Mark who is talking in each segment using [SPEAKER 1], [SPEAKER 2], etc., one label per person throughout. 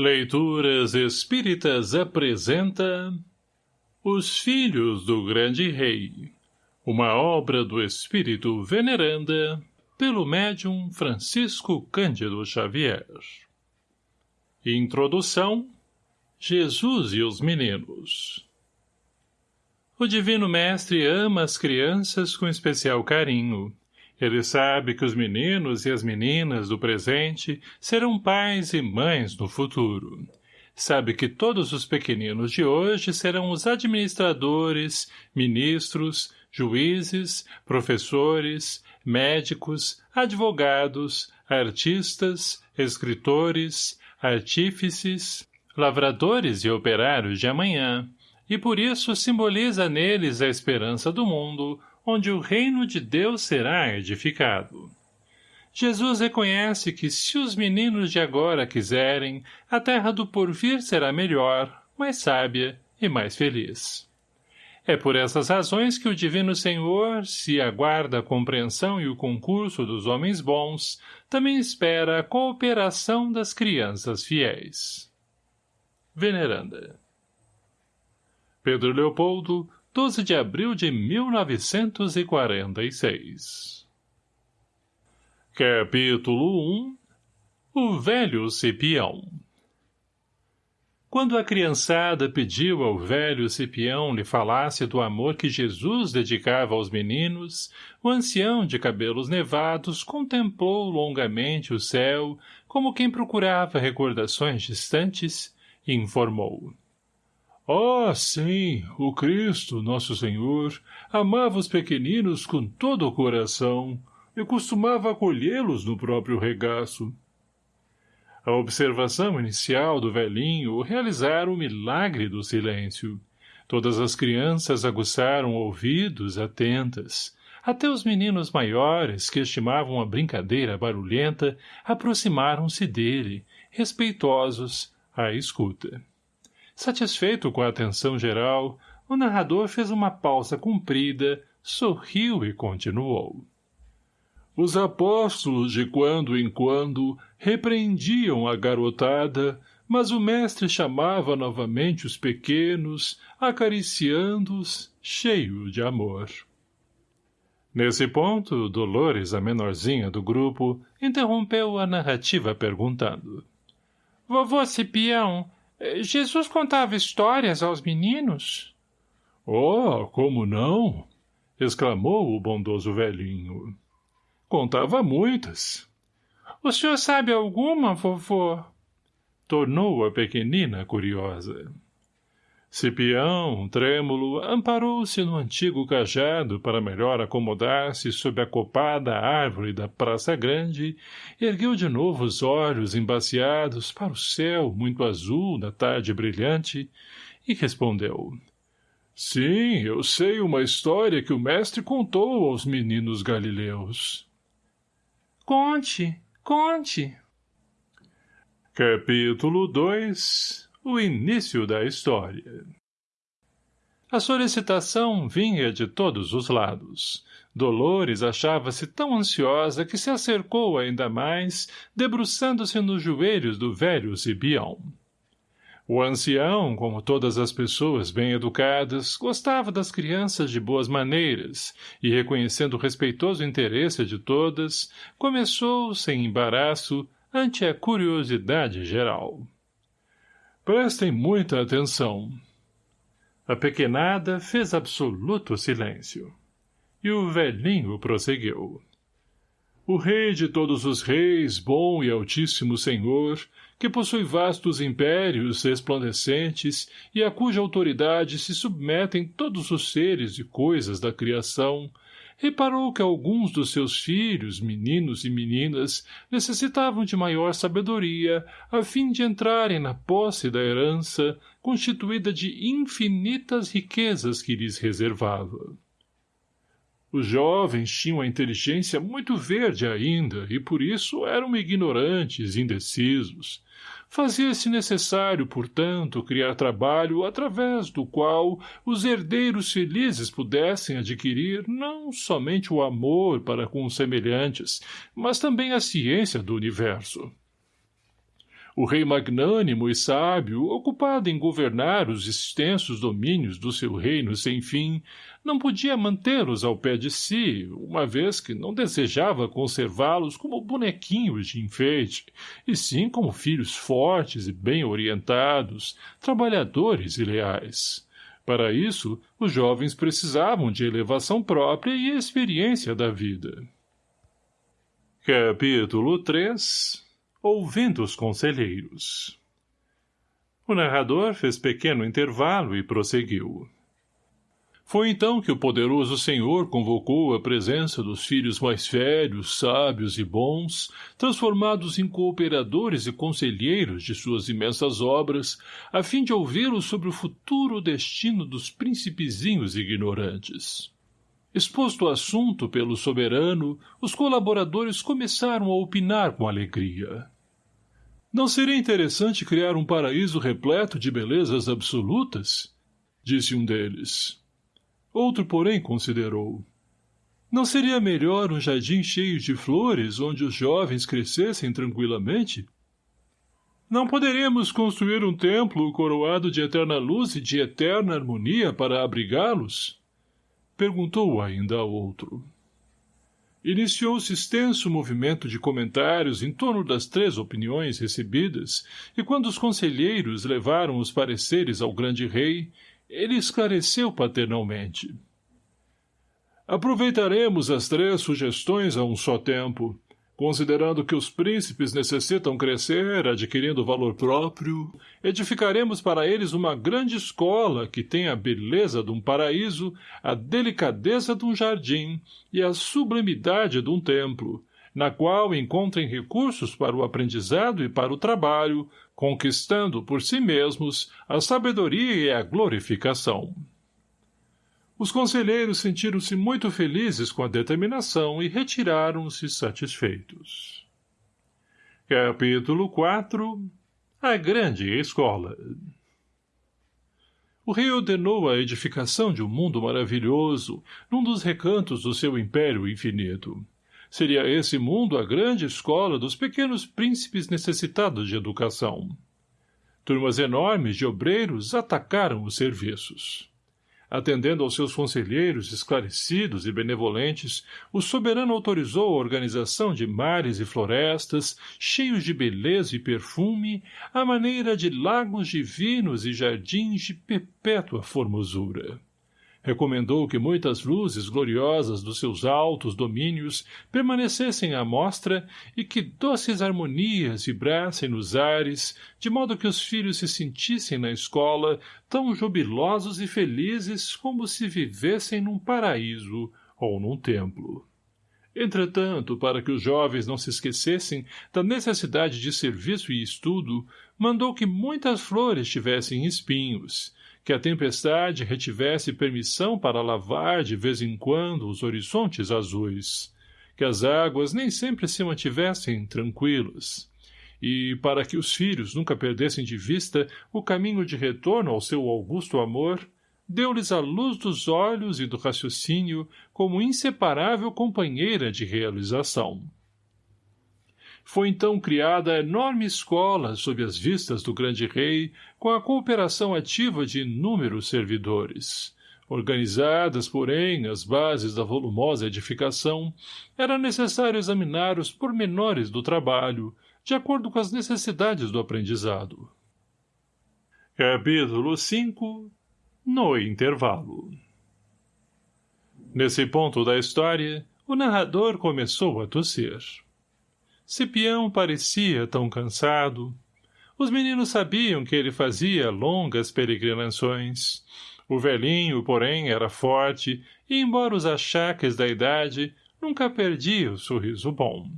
[SPEAKER 1] Leituras Espíritas apresenta Os Filhos do Grande Rei Uma obra do Espírito Veneranda pelo médium Francisco Cândido Xavier. Introdução Jesus e os Meninos. O Divino Mestre ama as crianças com especial carinho ele sabe que os meninos e as meninas do presente serão pais e mães no futuro. Sabe que todos os pequeninos de hoje serão os administradores, ministros, juízes, professores, médicos, advogados, artistas, escritores, artífices, lavradores e operários de amanhã, e por isso simboliza neles a esperança do mundo, onde o reino de Deus será edificado. Jesus reconhece que se os meninos de agora quiserem, a terra do porvir será melhor, mais sábia e mais feliz. É por essas razões que o Divino Senhor, se aguarda a compreensão e o concurso dos homens bons, também espera a cooperação das crianças fiéis. Veneranda Pedro Leopoldo, 12 de abril de 1946 Capítulo 1 O Velho Cipião. Quando a criançada pediu ao velho Cipião lhe falasse do amor que Jesus dedicava aos meninos, o ancião de cabelos nevados contemplou longamente o céu, como quem procurava recordações distantes, e informou. Oh, sim, o Cristo, nosso Senhor, amava os pequeninos com todo o coração e costumava acolhê-los no próprio regaço. A observação inicial do velhinho realizara o milagre do silêncio. Todas as crianças aguçaram ouvidos atentas. Até os meninos maiores, que estimavam a brincadeira barulhenta, aproximaram-se dele, respeitosos, à escuta. Satisfeito com a atenção geral, o narrador fez uma pausa comprida, sorriu e continuou. Os apóstolos de quando em quando repreendiam a garotada, mas o mestre chamava novamente os pequenos, acariciando-os, cheio de amor. Nesse ponto, Dolores, a menorzinha do grupo, interrompeu a narrativa perguntando. — Vovô Cipião, Jesus contava histórias aos meninos? Oh, como não? exclamou o bondoso velhinho. Contava muitas. O senhor sabe alguma, vovô? Tornou a pequenina curiosa. Cipião, trêmulo, amparou-se no antigo cajado para melhor acomodar-se sob a copada árvore da Praça Grande, ergueu de novo os olhos embaciados para o céu muito azul da tarde brilhante e respondeu. Sim, eu sei uma história que o mestre contou aos meninos galileus. Conte, conte. Capítulo 2 o início da história. A solicitação vinha de todos os lados. Dolores achava-se tão ansiosa que se acercou ainda mais, debruçando-se nos joelhos do velho Zibião. O ancião, como todas as pessoas bem educadas, gostava das crianças de boas maneiras, e reconhecendo o respeitoso interesse de todas, começou, sem embaraço, ante a curiosidade geral. Prestem muita atenção. A pequenada fez absoluto silêncio. E o velhinho prosseguiu. O rei de todos os reis, bom e altíssimo senhor, que possui vastos impérios resplandecentes e a cuja autoridade se submetem todos os seres e coisas da criação, reparou que alguns dos seus filhos, meninos e meninas, necessitavam de maior sabedoria, a fim de entrarem na posse da herança, constituída de infinitas riquezas que lhes reservava. Os jovens tinham a inteligência muito verde ainda, e por isso eram ignorantes, indecisos, Fazia-se necessário, portanto, criar trabalho através do qual os herdeiros felizes pudessem adquirir não somente o amor para com os semelhantes, mas também a ciência do universo. O rei magnânimo e sábio, ocupado em governar os extensos domínios do seu reino sem fim, não podia mantê-los ao pé de si, uma vez que não desejava conservá-los como bonequinhos de enfeite, e sim como filhos fortes e bem orientados, trabalhadores e leais. Para isso, os jovens precisavam de elevação própria e experiência da vida. Capítulo 3 Ouvindo os Conselheiros O narrador fez pequeno intervalo e prosseguiu. Foi então que o poderoso Senhor convocou a presença dos filhos mais velhos, sábios e bons, transformados em cooperadores e conselheiros de suas imensas obras, a fim de ouvi-los sobre o futuro destino dos príncipezinhos ignorantes. Exposto o assunto pelo soberano, os colaboradores começaram a opinar com alegria. Não seria interessante criar um paraíso repleto de belezas absolutas? Disse um deles. Outro, porém, considerou. Não seria melhor um jardim cheio de flores, onde os jovens crescessem tranquilamente? Não poderíamos construir um templo coroado de eterna luz e de eterna harmonia para abrigá-los? Perguntou ainda a outro. Iniciou-se extenso movimento de comentários em torno das três opiniões recebidas, e quando os conselheiros levaram os pareceres ao grande rei, ele esclareceu paternalmente. Aproveitaremos as três sugestões a um só tempo, considerando que os príncipes necessitam crescer, adquirindo valor próprio, edificaremos para eles uma grande escola que tenha a beleza de um paraíso, a delicadeza de um jardim e a sublimidade de um templo, na qual encontrem recursos para o aprendizado e para o trabalho, conquistando por si mesmos a sabedoria e a glorificação. Os conselheiros sentiram-se muito felizes com a determinação e retiraram-se satisfeitos. Capítulo 4 A Grande Escola O rei ordenou a edificação de um mundo maravilhoso, num dos recantos do seu império infinito. Seria esse mundo a grande escola dos pequenos príncipes necessitados de educação. Turmas enormes de obreiros atacaram os serviços. Atendendo aos seus conselheiros esclarecidos e benevolentes, o soberano autorizou a organização de mares e florestas, cheios de beleza e perfume, à maneira de lagos divinos e jardins de perpétua formosura recomendou que muitas luzes gloriosas dos seus altos domínios permanecessem à mostra e que doces harmonias vibrassem nos ares, de modo que os filhos se sentissem na escola tão jubilosos e felizes como se vivessem num paraíso ou num templo. Entretanto, para que os jovens não se esquecessem da necessidade de serviço e estudo, mandou que muitas flores tivessem espinhos, que a tempestade retivesse permissão para lavar de vez em quando os horizontes azuis, que as águas nem sempre se mantivessem tranquilas, e, para que os filhos nunca perdessem de vista o caminho de retorno ao seu augusto amor, deu-lhes a luz dos olhos e do raciocínio como inseparável companheira de realização. Foi então criada a enorme escola sob as vistas do grande rei, com a cooperação ativa de inúmeros servidores. Organizadas, porém, as bases da volumosa edificação, era necessário examinar os pormenores do trabalho, de acordo com as necessidades do aprendizado. Capítulo 5 No intervalo Nesse ponto da história, o narrador começou a tossir. Cipião parecia tão cansado. Os meninos sabiam que ele fazia longas peregrinações. O velhinho, porém, era forte, e, embora os achaques da idade, nunca perdia o sorriso bom.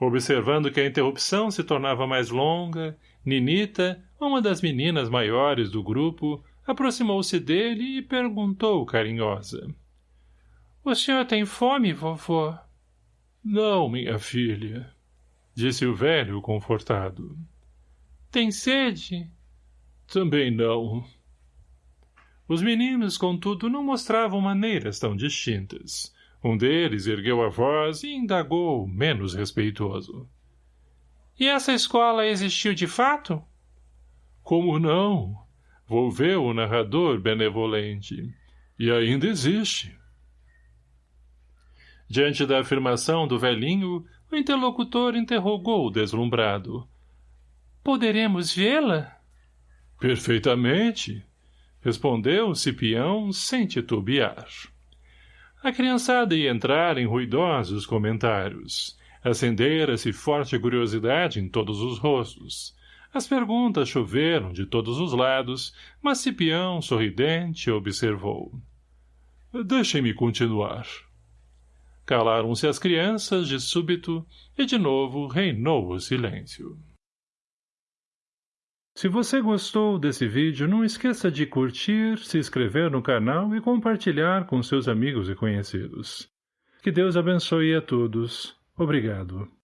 [SPEAKER 1] Observando que a interrupção se tornava mais longa, Ninita, uma das meninas maiores do grupo, aproximou-se dele e perguntou carinhosa. — O senhor tem fome, vovô? Não, minha filha, disse o velho confortado. Tem sede? Também não. Os meninos, contudo, não mostravam maneiras tão distintas. Um deles ergueu a voz e indagou, menos respeitoso. E essa escola existiu de fato? Como não? Volveu o narrador benevolente. E ainda existe. Diante da afirmação do velhinho, o interlocutor interrogou deslumbrado. Poderemos vê-la? Perfeitamente, respondeu Cipião sem titubear. A criançada ia entrar em ruidosos comentários. Acendera-se forte curiosidade em todos os rostos. As perguntas choveram de todos os lados, mas Cipião, sorridente, observou. Deixem-me continuar. Calaram-se as crianças de súbito e de novo reinou o silêncio. Se você gostou desse vídeo, não esqueça de curtir, se inscrever no canal e compartilhar com seus amigos e conhecidos. Que Deus abençoe a todos. Obrigado.